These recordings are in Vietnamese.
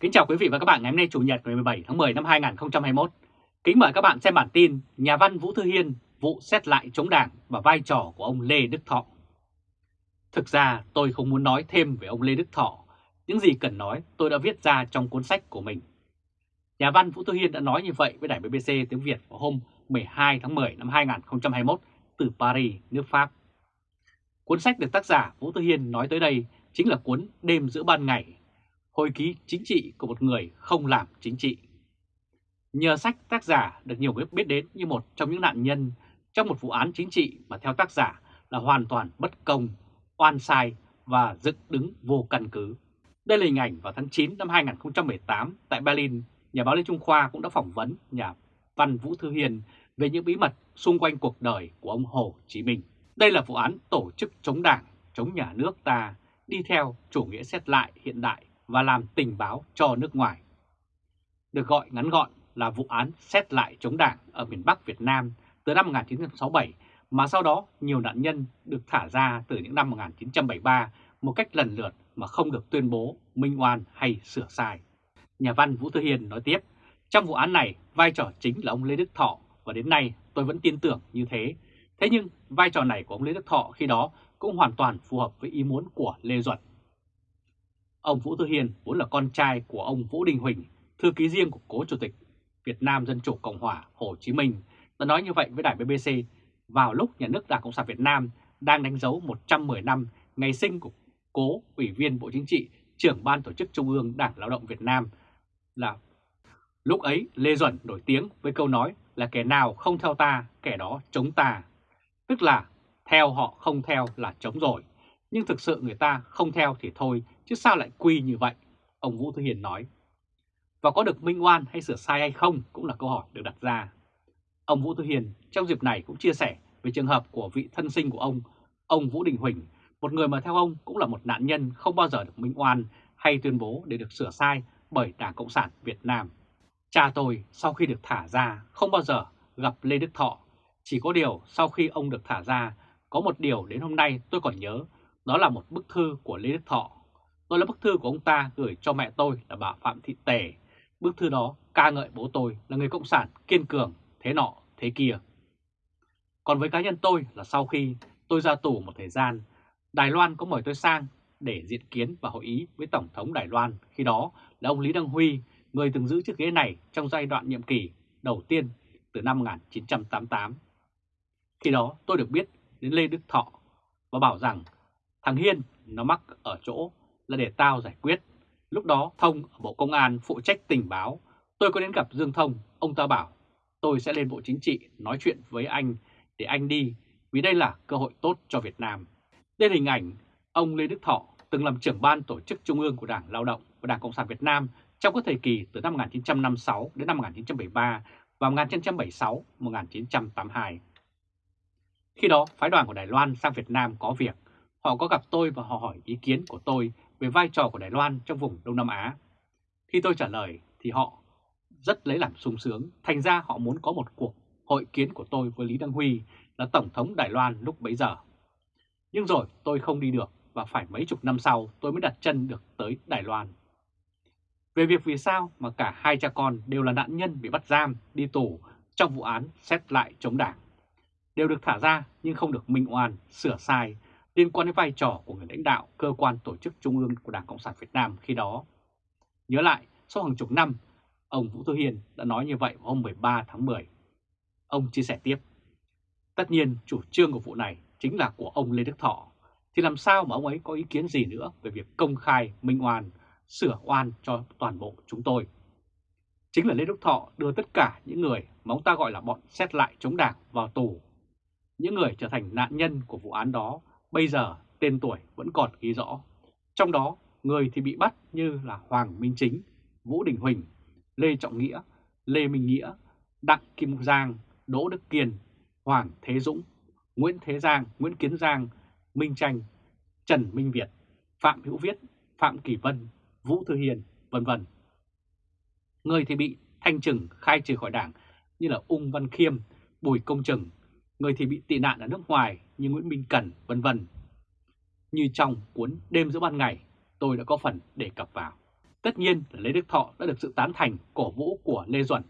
Kính chào quý vị và các bạn ngày hôm nay Chủ nhật ngày 17 tháng 10 năm 2021. Kính mời các bạn xem bản tin Nhà văn Vũ Thư Hiên vụ xét lại chống đảng và vai trò của ông Lê Đức Thọ. Thực ra tôi không muốn nói thêm về ông Lê Đức Thọ, những gì cần nói tôi đã viết ra trong cuốn sách của mình. Nhà văn Vũ Thư Hiên đã nói như vậy với đài BBC tiếng Việt vào hôm 12 tháng 10 năm 2021 từ Paris, nước Pháp. Cuốn sách được tác giả Vũ Thư Hiên nói tới đây chính là cuốn Đêm giữa ban ngày hồi ký chính trị của một người không làm chính trị. Nhờ sách tác giả được nhiều người biết đến như một trong những nạn nhân trong một vụ án chính trị mà theo tác giả là hoàn toàn bất công, oan sai và dựng đứng vô căn cứ. Đây là hình ảnh vào tháng 9 năm 2018 tại Berlin, nhà báo Lê Trung Khoa cũng đã phỏng vấn nhà văn Vũ Thư Hiền về những bí mật xung quanh cuộc đời của ông Hồ Chí Minh. Đây là vụ án tổ chức chống đảng, chống nhà nước ta đi theo chủ nghĩa xét lại hiện đại và làm tình báo cho nước ngoài. Được gọi ngắn gọn là vụ án xét lại chống đảng ở miền Bắc Việt Nam từ năm 1967 mà sau đó nhiều nạn nhân được thả ra từ những năm 1973 một cách lần lượt mà không được tuyên bố minh oan hay sửa sai. Nhà văn Vũ Thư Hiền nói tiếp, trong vụ án này vai trò chính là ông Lê Đức Thọ và đến nay tôi vẫn tin tưởng như thế. Thế nhưng vai trò này của ông Lê Đức Thọ khi đó cũng hoàn toàn phù hợp với ý muốn của Lê Duẩn. Ông Vũ tư Hiền vốn là con trai của ông Vũ Đình Huỳnh, thư ký riêng của cố chủ tịch Việt Nam Dân Chủ Cộng Hòa Hồ Chí Minh, đã nói như vậy với đài BBC vào lúc nhà nước Đảng Cộng sản Việt Nam đang đánh dấu 110 năm ngày sinh của cố Ủy viên Bộ Chính trị, trưởng Ban Tổ chức Trung ương Đảng Lao động Việt Nam là lúc ấy Lê Duẩn nổi tiếng với câu nói là kẻ nào không theo ta, kẻ đó chống ta. Tức là theo họ không theo là chống rồi, nhưng thực sự người ta không theo thì thôi, chứ sao lại quy như vậy? Ông Vũ Thư Hiền nói. Và có được minh oan hay sửa sai hay không cũng là câu hỏi được đặt ra. Ông Vũ Thư Hiền trong dịp này cũng chia sẻ về trường hợp của vị thân sinh của ông, ông Vũ Đình Huỳnh, một người mà theo ông cũng là một nạn nhân không bao giờ được minh oan hay tuyên bố để được sửa sai bởi Đảng Cộng sản Việt Nam. Cha tôi sau khi được thả ra không bao giờ gặp Lê Đức Thọ, chỉ có điều sau khi ông được thả ra, có một điều đến hôm nay tôi còn nhớ đó là một bức thư của Lê Đức Thọ. Đó là bức thư của ông ta gửi cho mẹ tôi là bà Phạm Thị Tề. Bức thư đó ca ngợi bố tôi là người cộng sản kiên cường, thế nọ, thế kia. Còn với cá nhân tôi là sau khi tôi ra tù một thời gian, Đài Loan có mời tôi sang để diện kiến và hội ý với Tổng thống Đài Loan khi đó là ông Lý Đăng Huy, người từng giữ chiếc ghế này trong giai đoạn nhiệm kỳ đầu tiên từ năm 1988. Khi đó tôi được biết đến Lê Đức Thọ và bảo rằng Thằng Hiên nó mắc ở chỗ là để tao giải quyết. Lúc đó Thông ở Bộ Công an phụ trách tình báo. Tôi có đến gặp Dương Thông, ông ta bảo tôi sẽ lên Bộ Chính trị nói chuyện với anh để anh đi vì đây là cơ hội tốt cho Việt Nam. Đây là hình ảnh ông Lê Đức Thọ từng làm trưởng ban tổ chức trung ương của Đảng Lao động và Đảng Cộng sản Việt Nam trong các thời kỳ từ năm 1956 đến năm 1973 và 1976-1982. Khi đó, phái đoàn của Đài Loan sang Việt Nam có việc Họ có gặp tôi và họ hỏi ý kiến của tôi về vai trò của Đài Loan trong vùng Đông Nam Á. Khi tôi trả lời thì họ rất lấy làm sung sướng, thành ra họ muốn có một cuộc hội kiến của tôi với Lý Đăng Huy là Tổng thống Đài Loan lúc bấy giờ. Nhưng rồi tôi không đi được và phải mấy chục năm sau tôi mới đặt chân được tới Đài Loan. Về việc vì sao mà cả hai cha con đều là nạn nhân bị bắt giam, đi tù trong vụ án xét lại chống đảng. Đều được thả ra nhưng không được minh oan, sửa sai liên quan đến vai trò của người lãnh đạo cơ quan tổ chức trung ương của Đảng Cộng sản Việt Nam khi đó. Nhớ lại, sau hàng chục năm, ông Vũ Thư Hiền đã nói như vậy vào hôm 13 tháng 10. Ông chia sẻ tiếp, tất nhiên chủ trương của vụ này chính là của ông Lê Đức Thọ, thì làm sao mà ông ấy có ý kiến gì nữa về việc công khai minh oan, sửa oan cho toàn bộ chúng tôi. Chính là Lê Đức Thọ đưa tất cả những người mà ông ta gọi là bọn xét lại chống đảng vào tù. Những người trở thành nạn nhân của vụ án đó Bây giờ tên tuổi vẫn còn ghi rõ. Trong đó, người thì bị bắt như là Hoàng Minh Chính, Vũ Đình Huỳnh, Lê Trọng Nghĩa, Lê Minh Nghĩa, Đặng Kim Giang, Đỗ Đức Kiên, Hoàng Thế Dũng, Nguyễn Thế Giang, Nguyễn Kiến Giang, Minh Tranh, Trần Minh Việt, Phạm Hữu Viết, Phạm Kỳ Vân, Vũ Thư Hiền, vân vân. Người thì bị thanh trừng khai trừ khỏi đảng như là Ung Văn Khiêm, Bùi Công Trừng, người thì bị tị nạn ở nước ngoài như Nguyễn Minh cần vân vân. Như trong cuốn Đêm giữa ban ngày, tôi đã có phần đề cập vào. Tất nhiên là Lê Đức Thọ đã được sự tán thành cổ vũ của Lê Duẩn,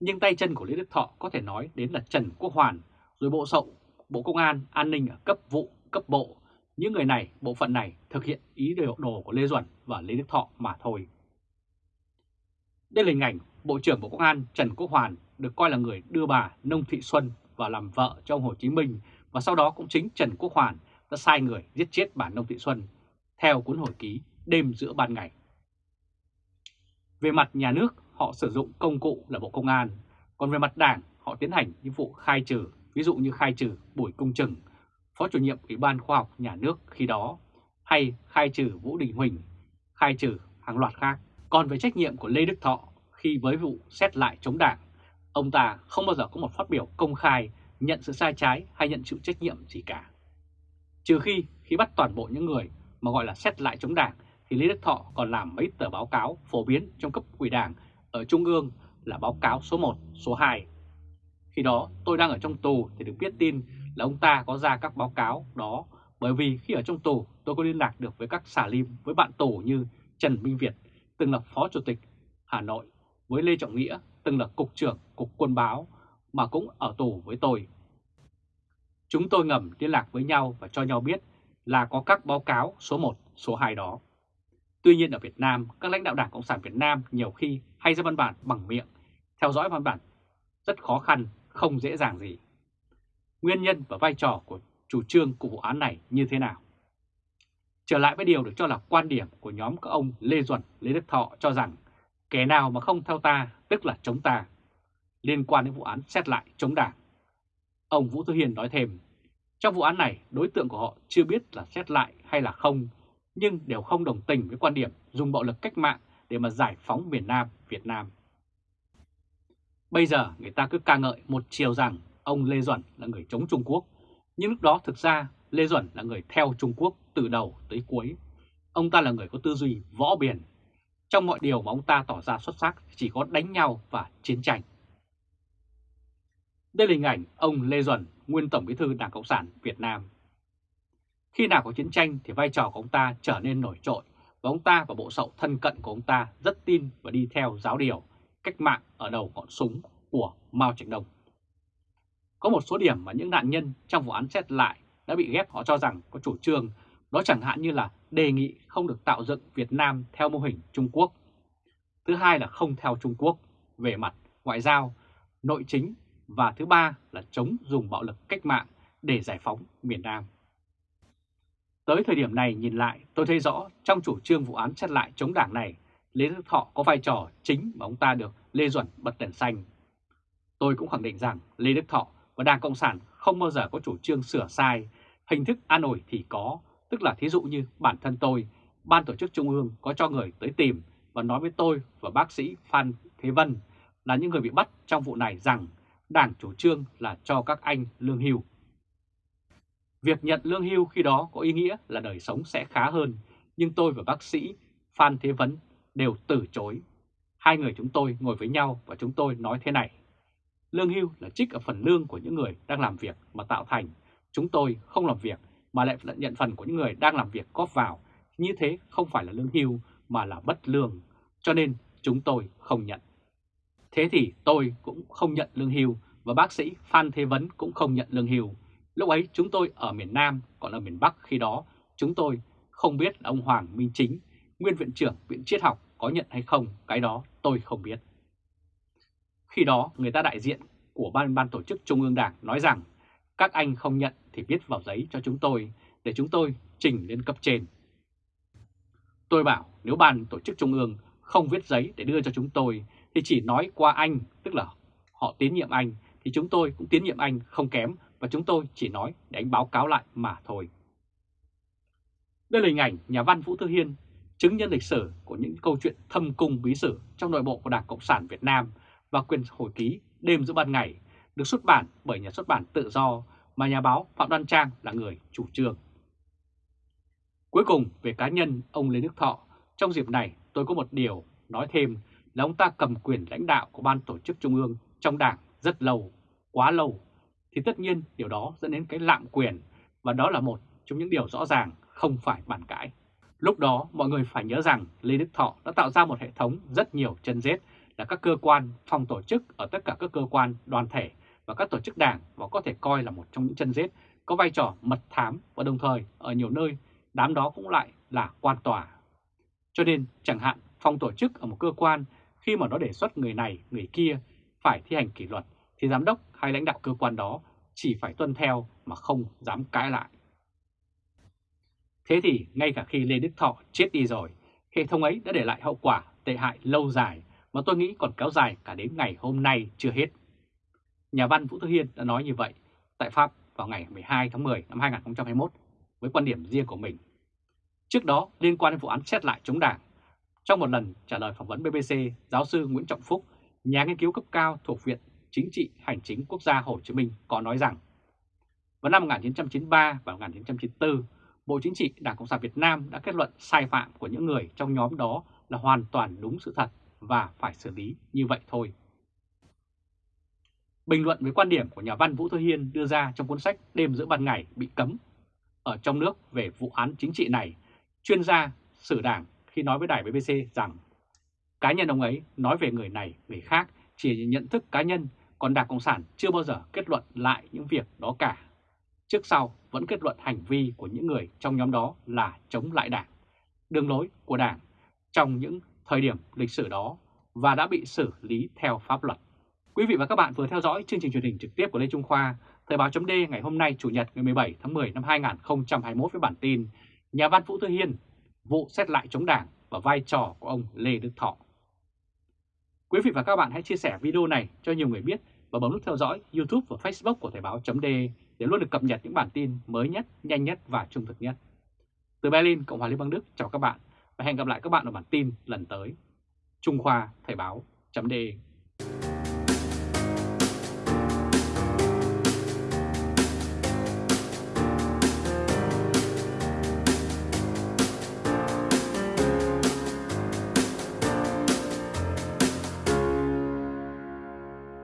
nhưng tay chân của Lê Đức Thọ có thể nói đến là Trần Quốc Hoàn, rồi Bộ Sậu, Bộ Công an, An ninh ở cấp vụ, cấp bộ. Những người này, bộ phận này thực hiện ý đồ đồ của Lê Duẩn và Lê Đức Thọ mà thôi. Đây là hình ảnh Bộ trưởng Bộ Công an Trần Quốc Hoàn được coi là người đưa bà Nông Thị Xuân và làm vợ cho ông Hồ Chí Minh và sau đó cũng chính Trần Quốc Hoàn đã sai người giết chết bà Nông Thị Xuân theo cuốn hồi ký đêm giữa ban ngày. Về mặt nhà nước, họ sử dụng công cụ là Bộ Công an, còn về mặt đảng, họ tiến hành những vụ khai trừ, ví dụ như khai trừ Bùi Công Trừng, Phó chủ nhiệm Ủy ban Khoa học Nhà nước khi đó, hay khai trừ Vũ Đình Huỳnh, khai trừ hàng loạt khác. Còn về trách nhiệm của Lê Đức Thọ khi với vụ xét lại chống đảng, ông ta không bao giờ có một phát biểu công khai nhận sự sai trái hay nhận chịu trách nhiệm gì cả. Trừ khi khi bắt toàn bộ những người mà gọi là xét lại chống đảng thì Lê Đức Thọ còn làm mấy tờ báo cáo phổ biến trong cấp ủy đảng ở Trung ương là báo cáo số 1, số 2. Khi đó tôi đang ở trong tù thì được biết tin là ông ta có ra các báo cáo đó bởi vì khi ở trong tù tôi có liên lạc được với các xà lim với bạn tù như Trần Minh Việt, từng là Phó Chủ tịch Hà Nội, với Lê Trọng Nghĩa, từng là Cục trưởng Cục Quân báo mà cũng ở tù với tôi. Chúng tôi ngầm liên lạc với nhau và cho nhau biết là có các báo cáo số 1, số 2 đó. Tuy nhiên ở Việt Nam, các lãnh đạo Đảng Cộng sản Việt Nam nhiều khi hay ra văn bản bằng miệng, theo dõi văn bản rất khó khăn, không dễ dàng gì. Nguyên nhân và vai trò của chủ trương của vụ án này như thế nào? Trở lại với điều được cho là quan điểm của nhóm các ông Lê Duẩn, Lê Đức Thọ cho rằng kẻ nào mà không theo ta tức là chống ta, liên quan đến vụ án xét lại chống đảng. Ông Vũ Thư Hiền nói thêm, trong vụ án này đối tượng của họ chưa biết là xét lại hay là không, nhưng đều không đồng tình với quan điểm dùng bạo lực cách mạng để mà giải phóng miền Nam Việt Nam. Bây giờ người ta cứ ca ngợi một chiều rằng ông Lê Duẩn là người chống Trung Quốc, nhưng lúc đó thực ra Lê Duẩn là người theo Trung Quốc từ đầu tới cuối. Ông ta là người có tư duy võ biển. Trong mọi điều mà ông ta tỏ ra xuất sắc chỉ có đánh nhau và chiến tranh. Đây là hình ảnh ông Lê Duẩn, nguyên Tổng bí thư Đảng Cộng sản Việt Nam. Khi nào có chiến tranh thì vai trò của ông ta trở nên nổi trội và ông ta và bộ sậu thân cận của ông ta rất tin và đi theo giáo điều cách mạng ở đầu ngọn súng của Mao Trạch Đông. Có một số điểm mà những nạn nhân trong vụ án xét lại đã bị ghép họ cho rằng có chủ trương, đó chẳng hạn như là đề nghị không được tạo dựng Việt Nam theo mô hình Trung Quốc. Thứ hai là không theo Trung Quốc về mặt ngoại giao, nội chính và thứ ba là chống dùng bạo lực cách mạng để giải phóng miền Nam. Tới thời điểm này nhìn lại, tôi thấy rõ trong chủ trương vụ án chặn lại chống đảng này, Lê Đức Thọ có vai trò chính mà ông ta được Lê Duẩn bật đèn xanh. Tôi cũng khẳng định rằng Lê Đức Thọ và Đảng Cộng sản không bao giờ có chủ trương sửa sai, hình thức an ủi thì có, tức là thí dụ như bản thân tôi, Ban tổ chức Trung ương có cho người tới tìm và nói với tôi và bác sĩ Phan Thế Vân là những người bị bắt trong vụ này rằng Đảng chủ trương là cho các anh lương hưu. Việc nhận lương hưu khi đó có ý nghĩa là đời sống sẽ khá hơn, nhưng tôi và bác sĩ Phan Thế Vấn đều từ chối. Hai người chúng tôi ngồi với nhau và chúng tôi nói thế này. Lương hưu là trích ở phần lương của những người đang làm việc mà tạo thành. Chúng tôi không làm việc mà lại nhận phần của những người đang làm việc góp vào. Như thế không phải là lương hưu mà là bất lương. Cho nên chúng tôi không nhận. Thế thì tôi cũng không nhận lương hưu và bác sĩ Phan Thế Vấn cũng không nhận lương hưu. Lúc ấy chúng tôi ở miền Nam, còn ở miền Bắc khi đó chúng tôi không biết là ông Hoàng Minh Chính, nguyên viện trưởng Viện Triết học có nhận hay không, cái đó tôi không biết. Khi đó người ta đại diện của ban ban tổ chức Trung ương Đảng nói rằng các anh không nhận thì viết vào giấy cho chúng tôi để chúng tôi trình lên cấp trên. Tôi bảo nếu ban tổ chức Trung ương không viết giấy để đưa cho chúng tôi thì chỉ nói qua anh, tức là họ tiến nhiệm anh, thì chúng tôi cũng tiến nhiệm anh không kém và chúng tôi chỉ nói để anh báo cáo lại mà thôi. Đây là hình ảnh nhà văn Vũ Thư Hiên, chứng nhân lịch sử của những câu chuyện thâm cung bí sử trong nội bộ của Đảng Cộng sản Việt Nam và quyền hồi ký đêm giữa ban ngày được xuất bản bởi nhà xuất bản tự do mà nhà báo Phạm Đoan Trang là người chủ trương. Cuối cùng về cá nhân ông Lê Đức Thọ, trong dịp này tôi có một điều nói thêm là ông ta cầm quyền lãnh đạo của ban tổ chức trung ương trong đảng rất lâu, quá lâu, thì tất nhiên điều đó dẫn đến cái lạm quyền và đó là một trong những điều rõ ràng không phải bàn cãi. Lúc đó mọi người phải nhớ rằng Lê Đức Thọ đã tạo ra một hệ thống rất nhiều chân rết là các cơ quan, phòng tổ chức ở tất cả các cơ quan, đoàn thể và các tổ chức đảng và có thể coi là một trong những chân rết có vai trò mật thám và đồng thời ở nhiều nơi đám đó cũng lại là quan tòa. Cho nên chẳng hạn phòng tổ chức ở một cơ quan khi mà nó đề xuất người này, người kia phải thi hành kỷ luật thì giám đốc hay lãnh đạo cơ quan đó chỉ phải tuân theo mà không dám cãi lại. Thế thì ngay cả khi Lê Đức Thọ chết đi rồi, hệ thống ấy đã để lại hậu quả tệ hại lâu dài mà tôi nghĩ còn kéo dài cả đến ngày hôm nay chưa hết. Nhà văn Vũ Thư Hiên đã nói như vậy tại Pháp vào ngày 12 tháng 10 năm 2021 với quan điểm riêng của mình. Trước đó, liên quan đến vụ án xét lại chống đảng, trong một lần trả lời phỏng vấn BBC, giáo sư Nguyễn Trọng Phúc, nhà nghiên cứu cấp cao thuộc Viện Chính trị Hành chính Quốc gia Hồ Chí Minh có nói rằng vào năm 1993 và 1994, Bộ Chính trị Đảng Cộng sản Việt Nam đã kết luận sai phạm của những người trong nhóm đó là hoàn toàn đúng sự thật và phải xử lý như vậy thôi. Bình luận với quan điểm của nhà văn Vũ Thư Hiên đưa ra trong cuốn sách Đêm giữa ban ngày bị cấm ở trong nước về vụ án chính trị này, chuyên gia sử đảng khi nói với đài BBC rằng cá nhân ông ấy nói về người này, người khác chỉ nhận thức cá nhân, còn Đảng Cộng sản chưa bao giờ kết luận lại những việc đó cả. Trước sau vẫn kết luận hành vi của những người trong nhóm đó là chống lại Đảng, đường lối của Đảng trong những thời điểm lịch sử đó và đã bị xử lý theo pháp luật. Quý vị và các bạn vừa theo dõi chương trình truyền hình trực tiếp của Lê Trung Khoa, Thời báo chấm ngày hôm nay Chủ nhật ngày 17 tháng 10 năm 2021 với bản tin Nhà văn Vũ Thư Hiên, vụ xét lại chống đảng và vai trò của ông Lê Đức Thọ. Quý vị và các bạn hãy chia sẻ video này cho nhiều người biết và bấm nút theo dõi YouTube và Facebook của Thời báo chấm để luôn được cập nhật những bản tin mới nhất, nhanh nhất và trung thực nhất. Từ Berlin, Cộng hòa Liên bang Đức, chào các bạn và hẹn gặp lại các bạn ở bản tin lần tới. Trung Khoa Thời báo chấm